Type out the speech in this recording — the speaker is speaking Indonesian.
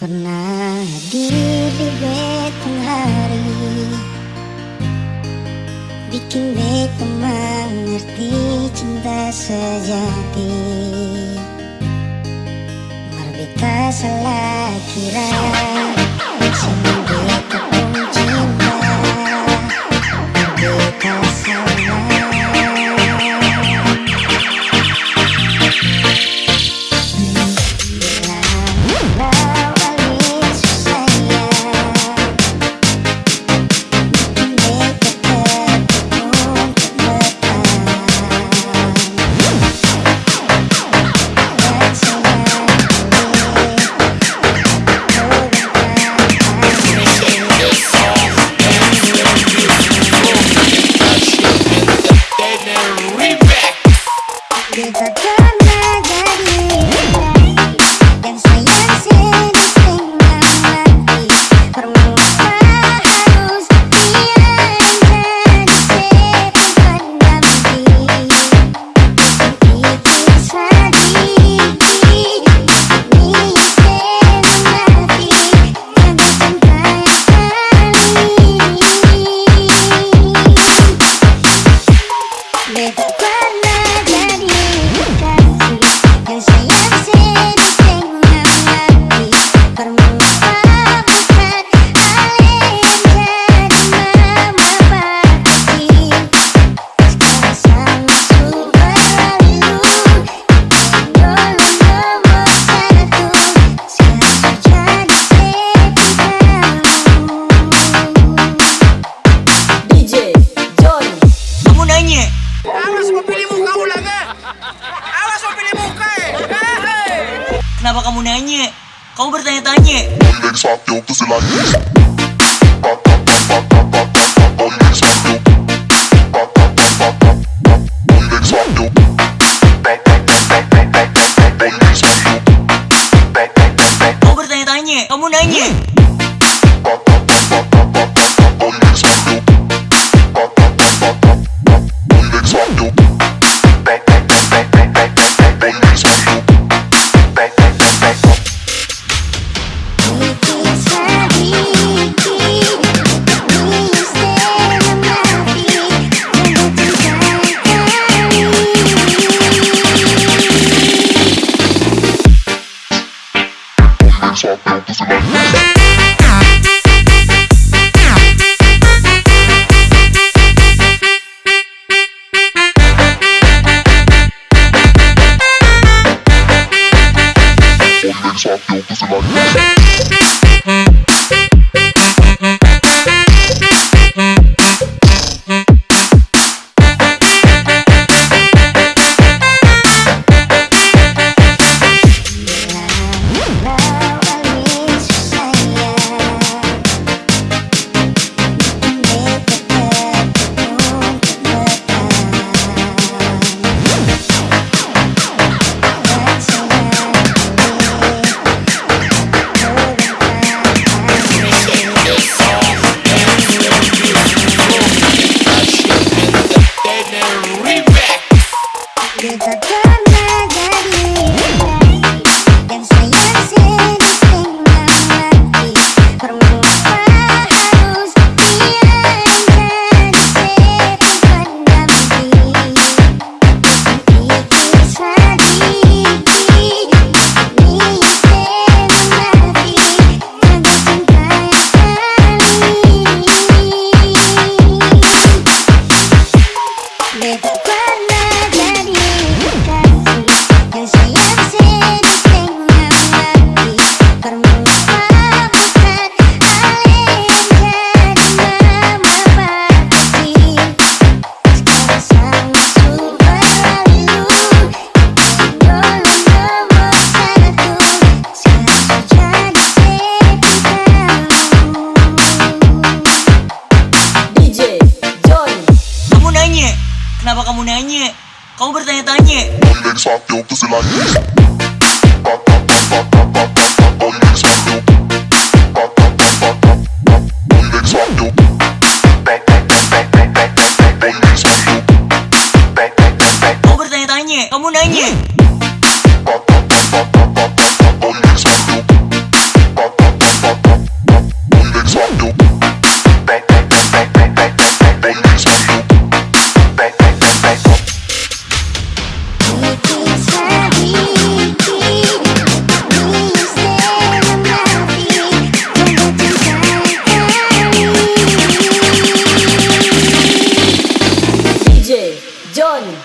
pernah di betang hari. Bikin beta mengerti cinta sejati. Marbeta salah kira give. vill svart jobb, du like this. Bertanya-tanya, kamu nanya? I'm not going. nanya? Kenapa kamu nanya? Kamu bertanya-tanya. Johnny.